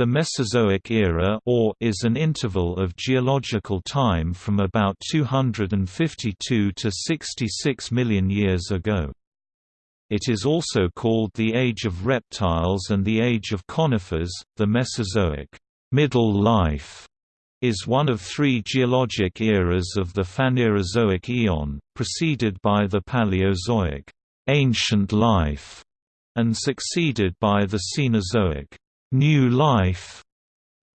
The Mesozoic era or is an interval of geological time from about 252 to 66 million years ago. It is also called the Age of Reptiles and the Age of Conifers. The Mesozoic middle life is one of three geologic eras of the Phanerozoic eon, preceded by the Paleozoic ancient life, and succeeded by the Cenozoic New life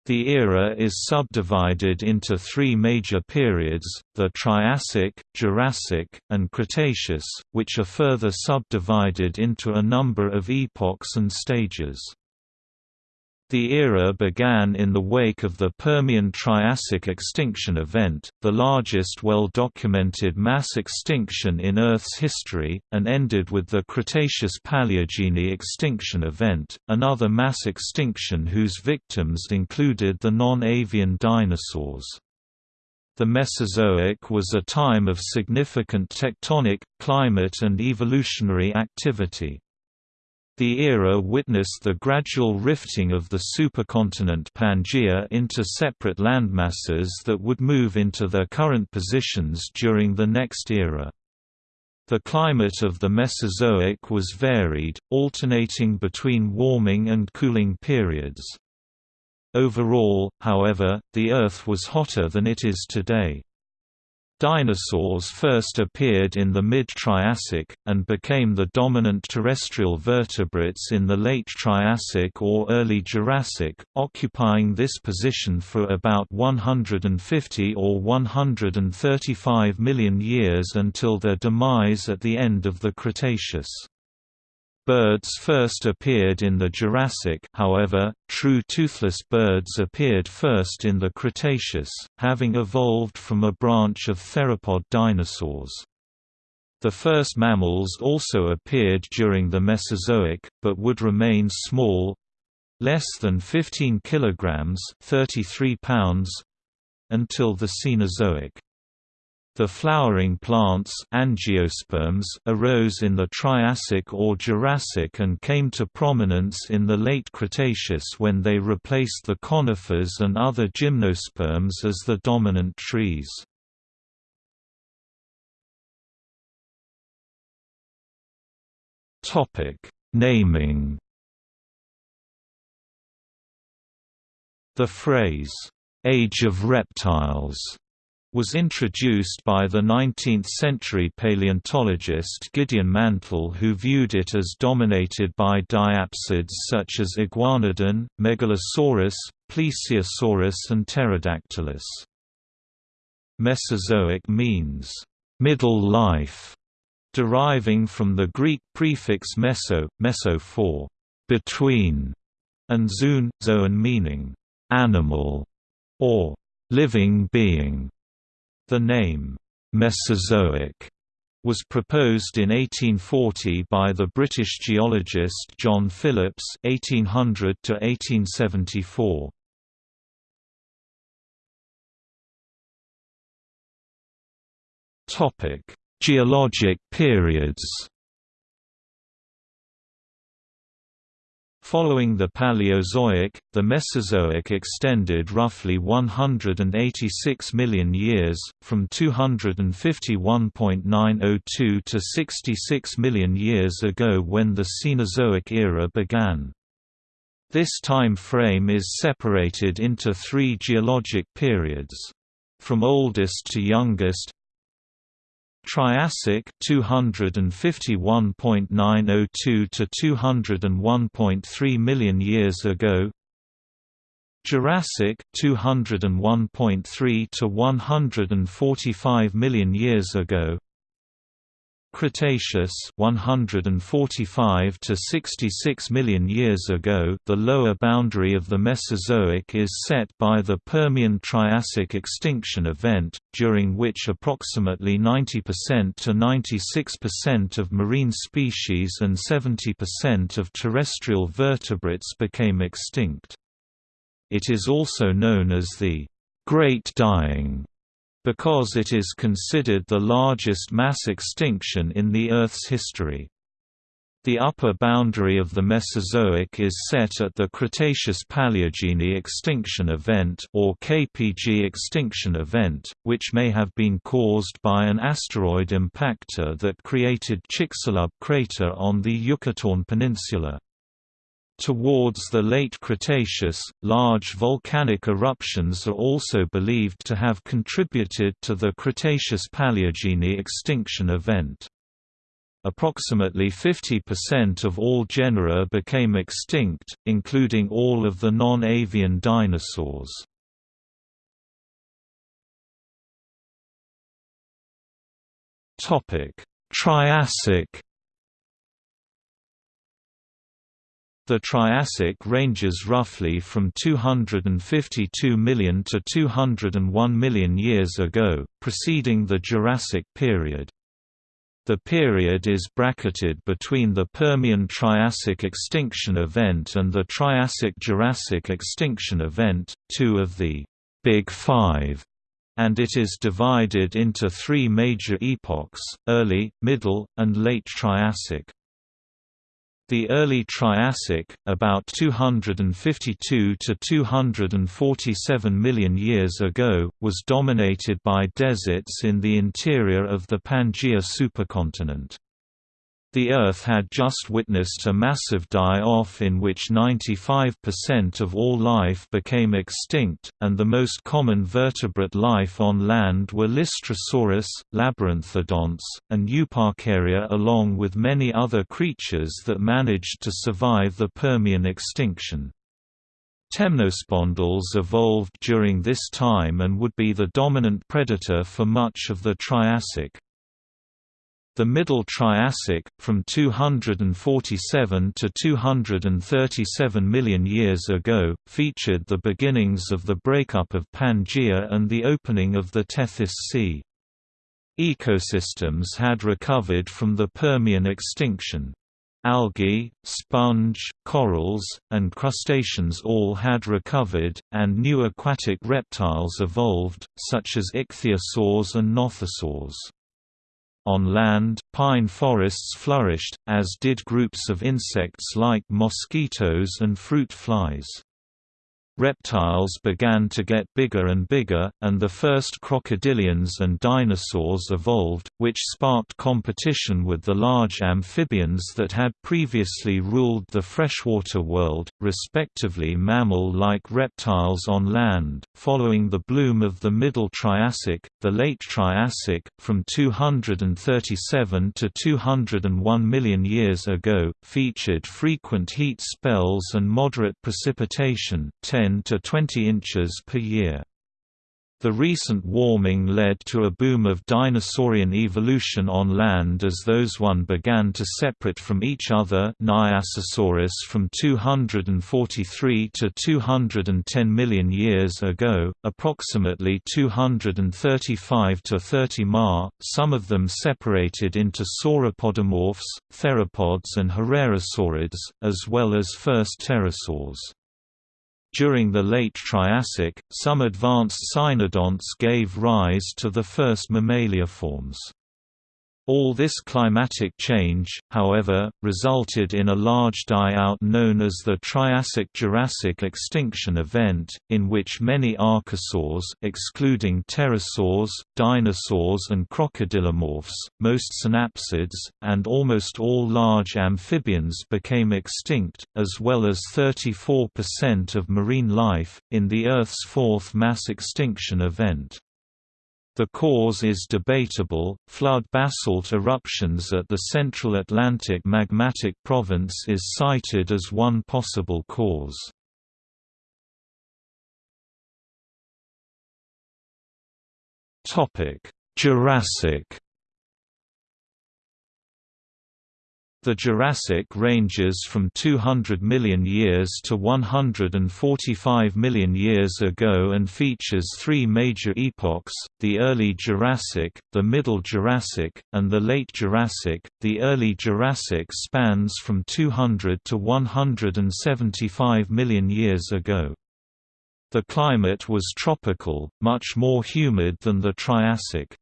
the era is subdivided into three major periods, the Triassic, Jurassic, and Cretaceous, which are further subdivided into a number of epochs and stages. The era began in the wake of the Permian-Triassic extinction event, the largest well-documented mass extinction in Earth's history, and ended with the Cretaceous-Paleogene extinction event, another mass extinction whose victims included the non-avian dinosaurs. The Mesozoic was a time of significant tectonic, climate and evolutionary activity. The era witnessed the gradual rifting of the supercontinent Pangaea into separate landmasses that would move into their current positions during the next era. The climate of the Mesozoic was varied, alternating between warming and cooling periods. Overall, however, the Earth was hotter than it is today. Dinosaurs first appeared in the mid-Triassic, and became the dominant terrestrial vertebrates in the late Triassic or early Jurassic, occupying this position for about 150 or 135 million years until their demise at the end of the Cretaceous. Birds first appeared in the Jurassic however, true toothless birds appeared first in the Cretaceous, having evolved from a branch of theropod dinosaurs. The first mammals also appeared during the Mesozoic, but would remain small—less than 15 kilograms 33 pounds, until the Cenozoic. The flowering plants angiosperms arose in the Triassic or Jurassic and came to prominence in the late Cretaceous when they replaced the conifers and other gymnosperms as the dominant trees. Naming The phrase, "'Age of Reptiles' was introduced by the 19th-century paleontologist Gideon Mantell who viewed it as dominated by diapsids such as Iguanodon, Megalosaurus, Plesiosaurus and Pterodactylus. Mesozoic means, "...middle life", deriving from the Greek prefix meso, meso for between, and zoon, zoon meaning animal or living being. The name, Mesozoic, was proposed in 1840 by the British geologist John Phillips (1800–1874). Topic: Geologic periods. Following the Paleozoic, the Mesozoic extended roughly 186 million years, from 251.902 to 66 million years ago when the Cenozoic era began. This time frame is separated into three geologic periods. From oldest to youngest, Triassic 251.902 to 201.3 million years ago Jurassic 201.3 to 145 million years ago Cretaceous 145 to 66 million years ago the lower boundary of the Mesozoic is set by the Permian-Triassic extinction event, during which approximately 90% to 96% of marine species and 70% of terrestrial vertebrates became extinct. It is also known as the Great Dying because it is considered the largest mass extinction in the Earth's history. The upper boundary of the Mesozoic is set at the Cretaceous-Paleogene extinction event or KPG extinction event, which may have been caused by an asteroid impactor that created Chicxulub crater on the Yucatan Peninsula. Towards the late Cretaceous, large volcanic eruptions are also believed to have contributed to the Cretaceous-Paleogene extinction event. Approximately 50% of all genera became extinct, including all of the non-avian dinosaurs. Triassic The Triassic ranges roughly from 252 million to 201 million years ago, preceding the Jurassic period. The period is bracketed between the Permian-Triassic extinction event and the Triassic-Jurassic extinction event, two of the «Big Five, and it is divided into three major epochs, early, middle, and late Triassic. The early Triassic, about 252 to 247 million years ago, was dominated by deserts in the interior of the Pangaea supercontinent. The Earth had just witnessed a massive die-off in which 95% of all life became extinct, and the most common vertebrate life on land were Lystrosaurus, Labyrinthodonts, and Euparkeria along with many other creatures that managed to survive the Permian extinction. Temnospondyls evolved during this time and would be the dominant predator for much of the Triassic. The Middle Triassic, from 247 to 237 million years ago, featured the beginnings of the breakup of Pangaea and the opening of the Tethys Sea. Ecosystems had recovered from the Permian extinction. Algae, sponge, corals, and crustaceans all had recovered, and new aquatic reptiles evolved, such as ichthyosaurs and nothosaurs. On land, pine forests flourished, as did groups of insects like mosquitoes and fruit flies. Reptiles began to get bigger and bigger, and the first crocodilians and dinosaurs evolved, which sparked competition with the large amphibians that had previously ruled the freshwater world, respectively mammal-like reptiles on land. Following the bloom of the Middle Triassic, the Late Triassic, from 237 to 201 million years ago, featured frequent heat spells and moderate precipitation 10 10 to 20 inches per year. The recent warming led to a boom of dinosaurian evolution on land as those one began to separate from each other Nyasasaurus from 243 to 210 million years ago, approximately 235 to 30 ma, some of them separated into sauropodomorphs, theropods and herrerasaurids, as well as first pterosaurs. During the late Triassic, some advanced cynodonts gave rise to the first mammaliaforms. All this climatic change, however, resulted in a large die-out known as the Triassic-Jurassic extinction event, in which many archosaurs excluding pterosaurs, dinosaurs and crocodilomorphs, most synapsids, and almost all large amphibians became extinct, as well as 34% of marine life, in the Earth's fourth mass extinction event. The cause is debatable. Flood basalt eruptions at the Central Atlantic Magmatic Province is cited as one possible cause. Topic: Jurassic The Jurassic ranges from 200 million years to 145 million years ago and features three major epochs, the Early Jurassic, the Middle Jurassic, and the Late Jurassic. The Early Jurassic spans from 200 to 175 million years ago. The climate was tropical, much more humid than the Triassic.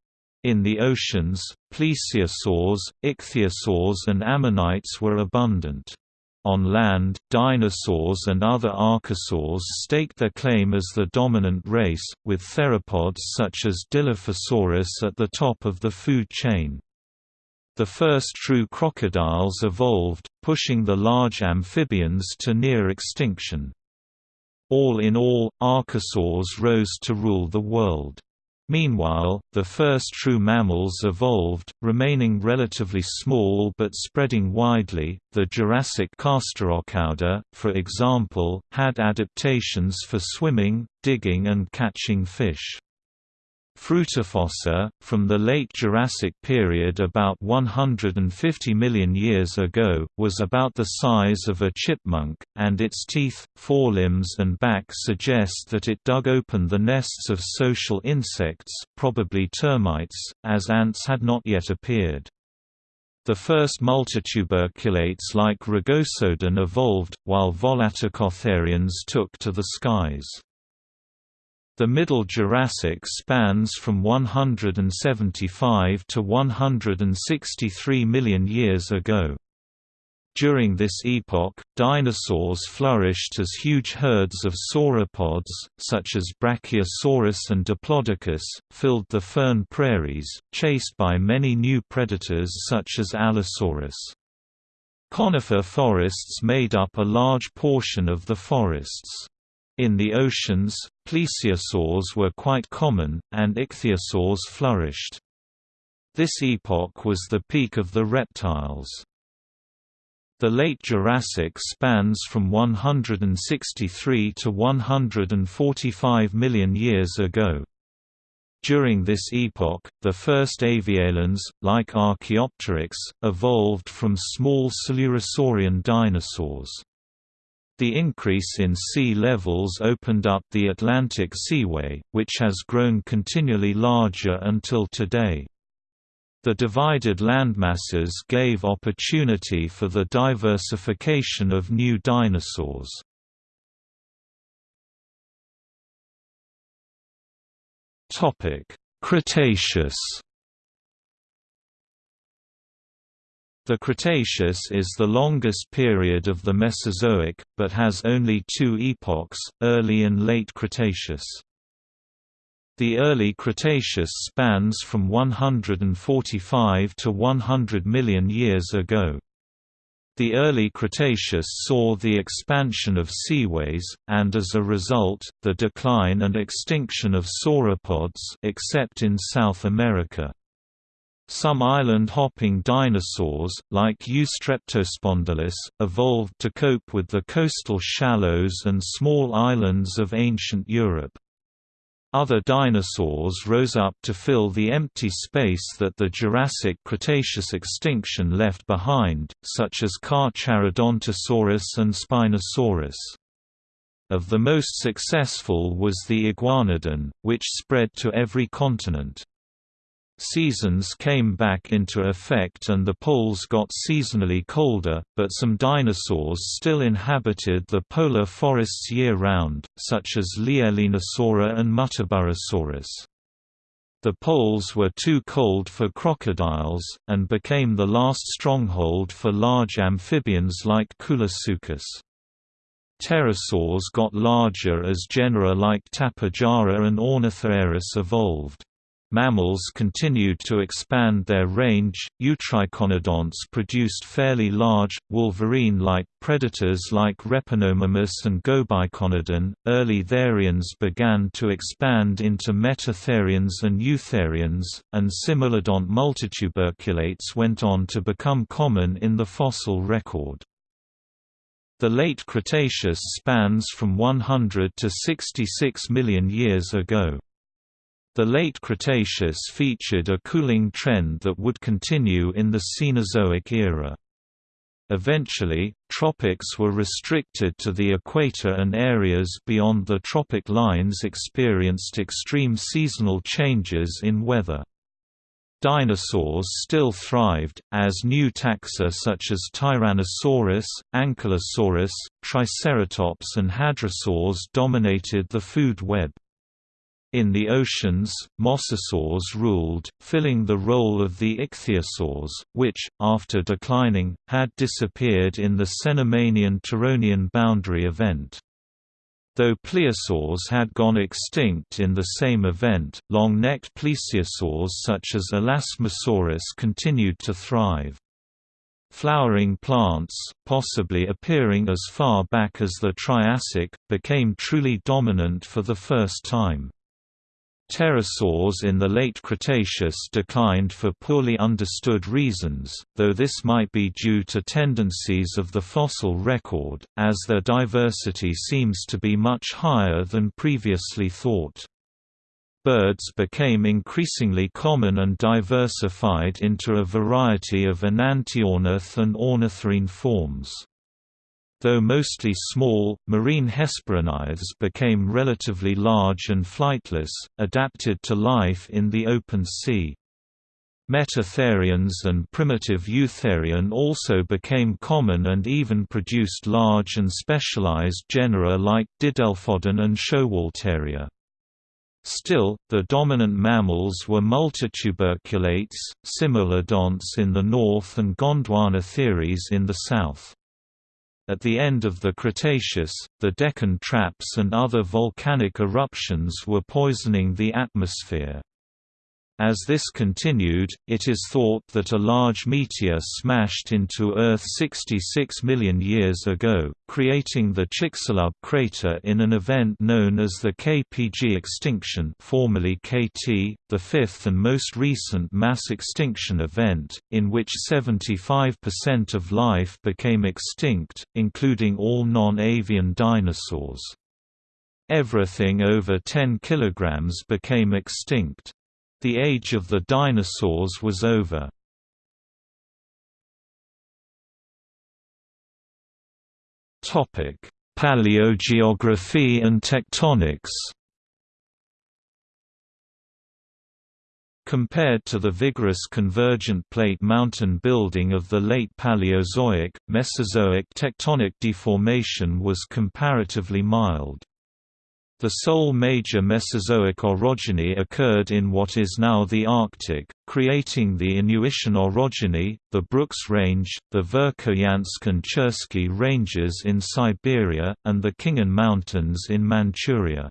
In the oceans, plesiosaurs, ichthyosaurs and ammonites were abundant. On land, dinosaurs and other archosaurs staked their claim as the dominant race, with theropods such as Dilophosaurus at the top of the food chain. The first true crocodiles evolved, pushing the large amphibians to near extinction. All in all, archosaurs rose to rule the world. Meanwhile, the first true mammals evolved, remaining relatively small but spreading widely. The Jurassic Castorocauda, for example, had adaptations for swimming, digging, and catching fish. Fruitafossor, from the late Jurassic period about 150 million years ago, was about the size of a chipmunk, and its teeth, forelimbs and back suggest that it dug open the nests of social insects probably termites, as ants had not yet appeared. The first multituberculates like Rugosodon evolved, while volaticotherians took to the skies. The Middle Jurassic spans from 175 to 163 million years ago. During this epoch, dinosaurs flourished as huge herds of sauropods, such as Brachiosaurus and Diplodocus, filled the fern prairies, chased by many new predators such as Allosaurus. Conifer forests made up a large portion of the forests. In the oceans, plesiosaurs were quite common, and ichthyosaurs flourished. This epoch was the peak of the reptiles. The late Jurassic spans from 163 to 145 million years ago. During this epoch, the first avialans, like Archaeopteryx, evolved from small Coelurosaurian dinosaurs. The increase in sea levels opened up the Atlantic Seaway, which has grown continually larger until today. The divided landmasses gave opportunity for the diversification of new dinosaurs. Cretaceous The Cretaceous is the longest period of the Mesozoic, but has only two epochs, early and late Cretaceous. The early Cretaceous spans from 145 to 100 million years ago. The early Cretaceous saw the expansion of seaways, and as a result, the decline and extinction of sauropods except in South America. Some island-hopping dinosaurs, like Eustreptospondylus, evolved to cope with the coastal shallows and small islands of ancient Europe. Other dinosaurs rose up to fill the empty space that the Jurassic-Cretaceous extinction left behind, such as Carcharodontosaurus and Spinosaurus. Of the most successful was the Iguanodon, which spread to every continent. Seasons came back into effect and the poles got seasonally colder, but some dinosaurs still inhabited the polar forests year-round, such as Leaellynasaura and Muttaburrasaurus. The poles were too cold for crocodiles, and became the last stronghold for large amphibians like Koolasuchus. Pterosaurs got larger as genera like Tapejara and Ornithocheirus evolved. Mammals continued to expand their range. Eutriconodonts produced fairly large, wolverine-like predators like Repenomamus and Gobiconodon. Early therians began to expand into metatherians and eutherians, and cimolodont multituberculates went on to become common in the fossil record. The late Cretaceous spans from 100 to 66 million years ago. The late Cretaceous featured a cooling trend that would continue in the Cenozoic era. Eventually, tropics were restricted to the equator and areas beyond the tropic lines experienced extreme seasonal changes in weather. Dinosaurs still thrived, as new taxa such as Tyrannosaurus, Ankylosaurus, Triceratops and Hadrosaurs dominated the food web. In the oceans, mosasaurs ruled, filling the role of the ichthyosaurs, which, after declining, had disappeared in the Cenomanian-Turonian boundary event. Though plesiosaurs had gone extinct in the same event, long-necked plesiosaurs such as Elasmosaurus continued to thrive. Flowering plants, possibly appearing as far back as the Triassic, became truly dominant for the first time. Pterosaurs in the late Cretaceous declined for poorly understood reasons, though this might be due to tendencies of the fossil record, as their diversity seems to be much higher than previously thought. Birds became increasingly common and diversified into a variety of enantiornith and ornithorhynch forms. Though mostly small, marine hesperornithes became relatively large and flightless, adapted to life in the open sea. Metatherians and primitive Eutherian also became common and even produced large and specialized genera like Didelphodon and Schowalteria. Still, the dominant mammals were multituberculates, Cimolodonts in the north and gondwanatheres in the south. At the end of the Cretaceous, the Deccan traps and other volcanic eruptions were poisoning the atmosphere. As this continued, it is thought that a large meteor smashed into Earth 66 million years ago, creating the Chicxulub crater in an event known as the KPG extinction formerly KT, the fifth and most recent mass extinction event, in which 75% of life became extinct, including all non-avian dinosaurs. Everything over 10 kg became extinct. The age of the dinosaurs was over. Topic: Paleogeography and tectonics. Compared to the vigorous convergent plate mountain building of the late Paleozoic, Mesozoic tectonic deformation was comparatively mild. The sole major Mesozoic orogeny occurred in what is now the Arctic, creating the Inuitian orogeny, the Brooks Range, the Verkhoyansk and Cherskiy ranges in Siberia, and the Khingan Mountains in Manchuria.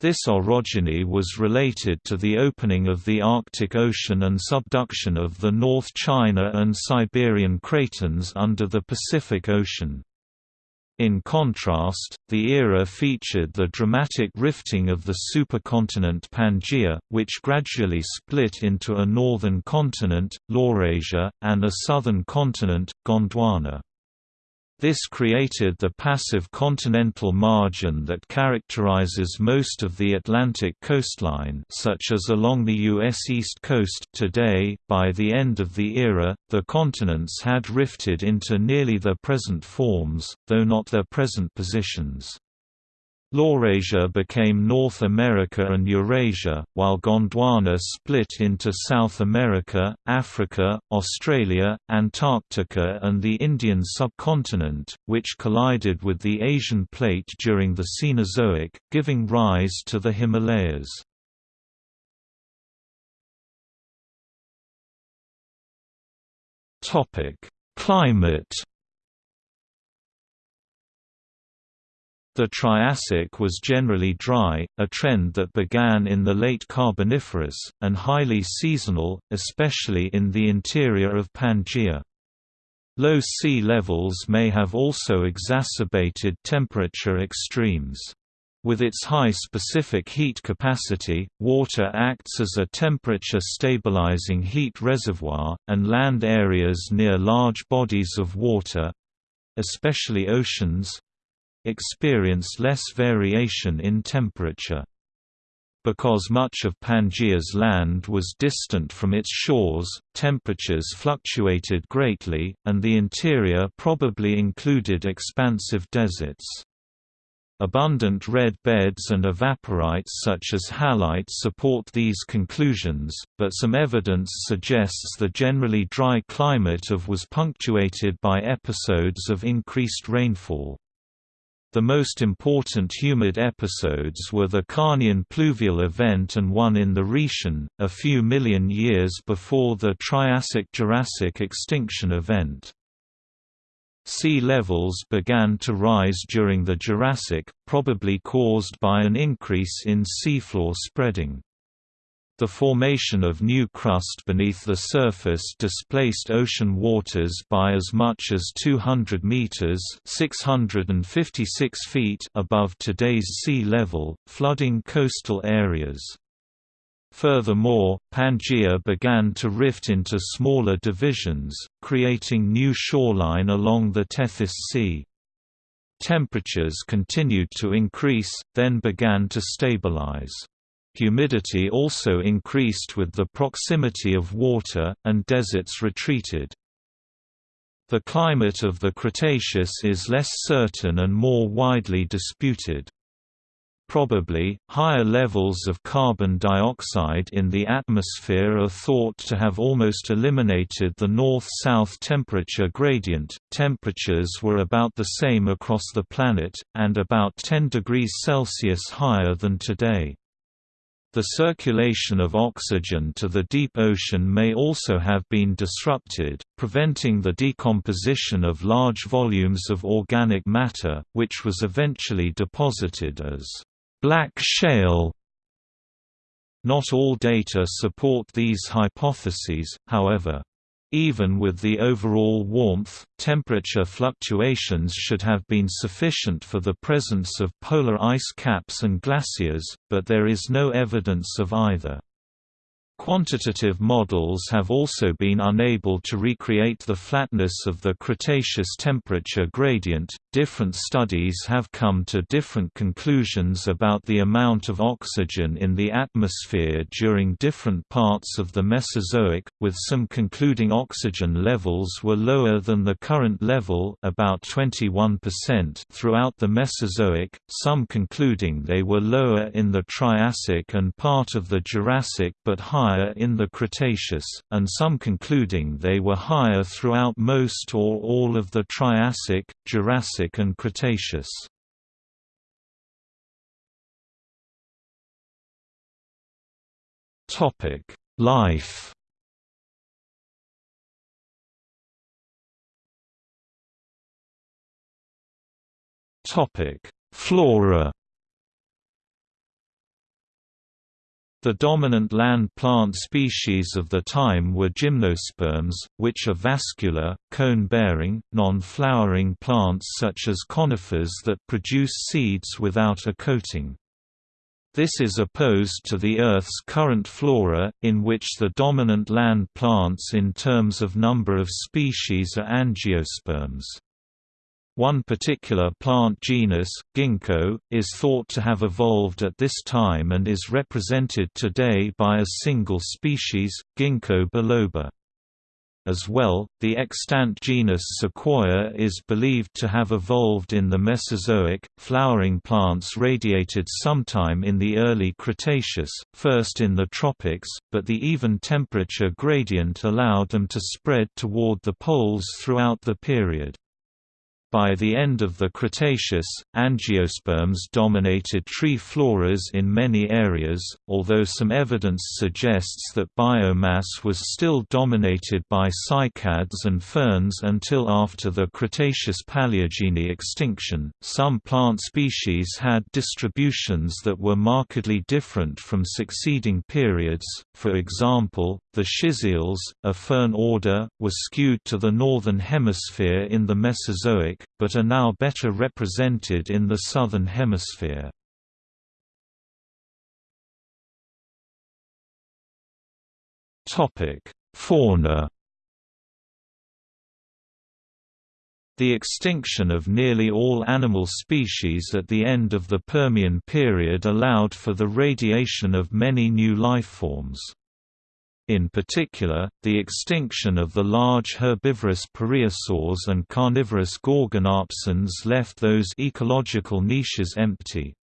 This orogeny was related to the opening of the Arctic Ocean and subduction of the North China and Siberian cratons under the Pacific Ocean. In contrast, the era featured the dramatic rifting of the supercontinent Pangaea, which gradually split into a northern continent, Laurasia, and a southern continent, Gondwana. This created the passive continental margin that characterizes most of the Atlantic coastline such as along the U.S. East Coast today. By the end of the era, the continents had rifted into nearly their present forms, though not their present positions. Laurasia became North America and Eurasia, while Gondwana split into South America, Africa, Australia, Antarctica and the Indian subcontinent, which collided with the Asian plate during the Cenozoic, giving rise to the Himalayas. Climate The Triassic was generally dry, a trend that began in the late Carboniferous, and highly seasonal, especially in the interior of Pangaea. Low sea levels may have also exacerbated temperature extremes. With its high specific heat capacity, water acts as a temperature-stabilizing heat reservoir, and land areas near large bodies of water—especially oceans, experienced less variation in temperature. Because much of Pangaea's land was distant from its shores, temperatures fluctuated greatly, and the interior probably included expansive deserts. Abundant red beds and evaporites such as halite support these conclusions, but some evidence suggests the generally dry climate of was punctuated by episodes of increased rainfall. The most important humid episodes were the Carnian pluvial event and one in the Rhaetian, a few million years before the Triassic–Jurassic extinction event. Sea levels began to rise during the Jurassic, probably caused by an increase in seafloor spreading. The formation of new crust beneath the surface displaced ocean waters by as much as 200 meters (656 feet) above today's sea level, flooding coastal areas. Furthermore, Pangaea began to rift into smaller divisions, creating new shoreline along the Tethys Sea. Temperatures continued to increase, then began to stabilize. Humidity also increased with the proximity of water, and deserts retreated. The climate of the Cretaceous is less certain and more widely disputed. Probably, higher levels of carbon dioxide in the atmosphere are thought to have almost eliminated the north-south temperature gradient. Temperatures were about the same across the planet, and about 10 degrees Celsius higher than today. The circulation of oxygen to the deep ocean may also have been disrupted, preventing the decomposition of large volumes of organic matter, which was eventually deposited as black shale. Not all data support these hypotheses, however. Even with the overall warmth, temperature fluctuations should have been sufficient for the presence of polar ice caps and glaciers, but there is no evidence of either. Quantitative models have also been unable to recreate the flatness of the Cretaceous temperature gradient. Different studies have come to different conclusions about the amount of oxygen in the atmosphere during different parts of the Mesozoic, with some concluding oxygen levels were lower than the current level, about 21% throughout the Mesozoic, some concluding they were lower in the Triassic and part of the Jurassic but higher higher in the Cretaceous, and some concluding they were higher throughout most or all of the Triassic, Jurassic and Cretaceous. Life Flora The dominant land plant species of the time were gymnosperms, which are vascular, cone-bearing, non-flowering plants such as conifers that produce seeds without a coating. This is opposed to the Earth's current flora, in which the dominant land plants in terms of number of species are angiosperms. One particular plant genus, ginkgo, is thought to have evolved at this time and is represented today by a single species, Ginkgo biloba. As well, the extant genus Sequoia is believed to have evolved in the Mesozoic. Flowering plants radiated sometime in the early Cretaceous, first in the tropics, but the even temperature gradient allowed them to spread toward the poles throughout the period. By the end of the Cretaceous, angiosperms dominated tree floras in many areas, although some evidence suggests that biomass was still dominated by cycads and ferns until after the Cretaceous-Paleogene extinction. Some plant species had distributions that were markedly different from succeeding periods, for example, the Schizaeales, a fern order, were skewed to the northern hemisphere in the Mesozoic, but are now better represented in the southern hemisphere. Fauna The extinction of nearly all animal species at the end of the Permian period allowed for the radiation of many new lifeforms. In particular, the extinction of the large herbivorous pareiasaurs and carnivorous gorgonopsians left those ecological niches empty.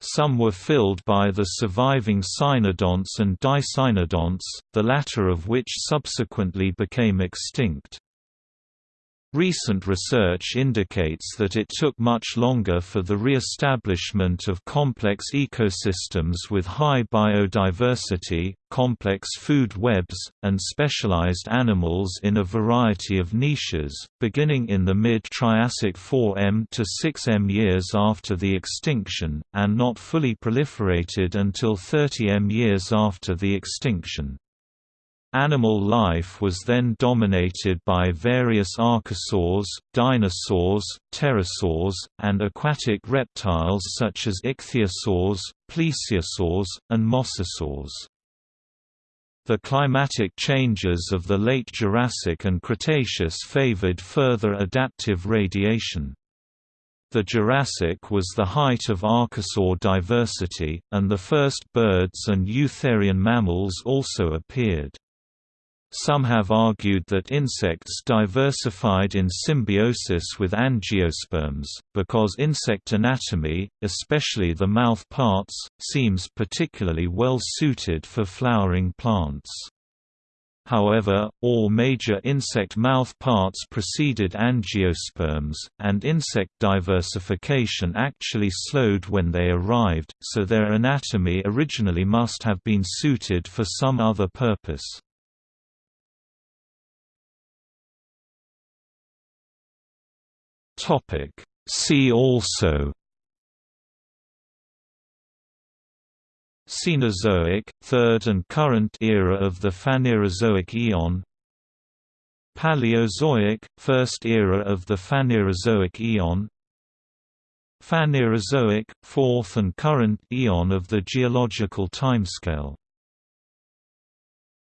Some were filled by the surviving cynodonts and dicynodonts, the latter of which subsequently became extinct. Recent research indicates that it took much longer for the re-establishment of complex ecosystems with high biodiversity, complex food webs, and specialized animals in a variety of niches, beginning in the mid-Triassic 4m to 6m years after the extinction, and not fully proliferated until 30m years after the extinction. Animal life was then dominated by various archosaurs, dinosaurs, pterosaurs, and aquatic reptiles such as ichthyosaurs, plesiosaurs, and mosasaurs. The climatic changes of the late Jurassic and Cretaceous favored further adaptive radiation. The Jurassic was the height of archosaur diversity, and the first birds and eutherian mammals also appeared. Some have argued that insects diversified in symbiosis with angiosperms, because insect anatomy, especially the mouth parts, seems particularly well suited for flowering plants. However, all major insect mouth parts preceded angiosperms, and insect diversification actually slowed when they arrived, so their anatomy originally must have been suited for some other purpose. Topic. See also. Cenozoic, third and current era of the Phanerozoic eon Paleozoic, first era of the Phanerozoic eon Phanerozoic, fourth and current eon of the geological timescale